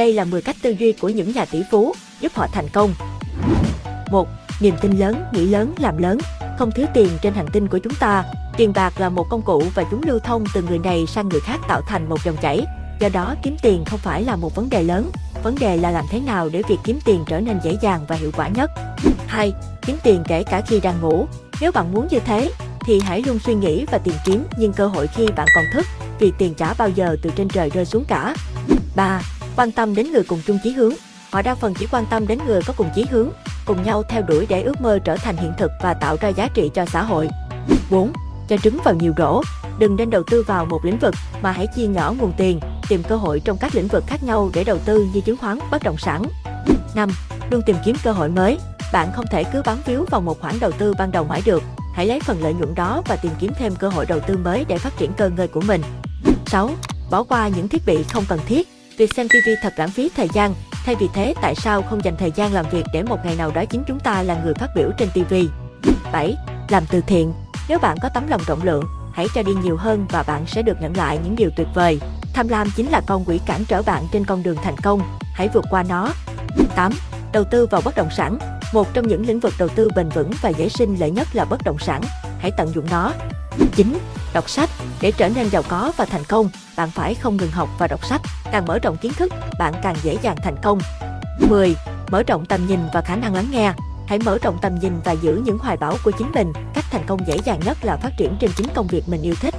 Đây là 10 cách tư duy của những nhà tỷ phú giúp họ thành công. 1. Niềm tin lớn, nghĩ lớn, làm lớn. Không thiếu tiền trên hành tinh của chúng ta. Tiền bạc là một công cụ và chúng lưu thông từ người này sang người khác tạo thành một dòng chảy. Do đó, kiếm tiền không phải là một vấn đề lớn. Vấn đề là làm thế nào để việc kiếm tiền trở nên dễ dàng và hiệu quả nhất. 2. Kiếm tiền kể cả khi đang ngủ. Nếu bạn muốn như thế, thì hãy luôn suy nghĩ và tìm kiếm nhưng cơ hội khi bạn còn thức, vì tiền chả bao giờ từ trên trời rơi xuống cả. 3. Quan tâm đến người cùng chung chí hướng. Họ đa phần chỉ quan tâm đến người có cùng chí hướng, cùng nhau theo đuổi để ước mơ trở thành hiện thực và tạo ra giá trị cho xã hội. 4. Cho trứng vào nhiều rổ. Đừng nên đầu tư vào một lĩnh vực mà hãy chia nhỏ nguồn tiền, tìm cơ hội trong các lĩnh vực khác nhau để đầu tư như chứng khoán, bất động sản. 5. Luôn tìm kiếm cơ hội mới. Bạn không thể cứ bám víu vào một khoản đầu tư ban đầu mãi được. Hãy lấy phần lợi nhuận đó và tìm kiếm thêm cơ hội đầu tư mới để phát triển cơ ngơi của mình. 6. Bỏ qua những thiết bị không cần thiết. Việc xem TV thật lãng phí thời gian. Thay vì thế, tại sao không dành thời gian làm việc để một ngày nào đó chính chúng ta là người phát biểu trên TV? 7. Làm từ thiện. Nếu bạn có tấm lòng rộng lượng, hãy cho đi nhiều hơn và bạn sẽ được nhận lại những điều tuyệt vời. Tham lam chính là con quỷ cản trở bạn trên con đường thành công. Hãy vượt qua nó. 8. Đầu tư vào bất động sản. Một trong những lĩnh vực đầu tư bền vững và dễ sinh lợi nhất là bất động sản. Hãy tận dụng nó. 9. Đọc sách. Để trở nên giàu có và thành công, bạn phải không ngừng học và đọc sách. Càng mở rộng kiến thức, bạn càng dễ dàng thành công. 10. Mở rộng tầm nhìn và khả năng lắng nghe. Hãy mở rộng tầm nhìn và giữ những hoài bão của chính mình. Cách thành công dễ dàng nhất là phát triển trên chính công việc mình yêu thích.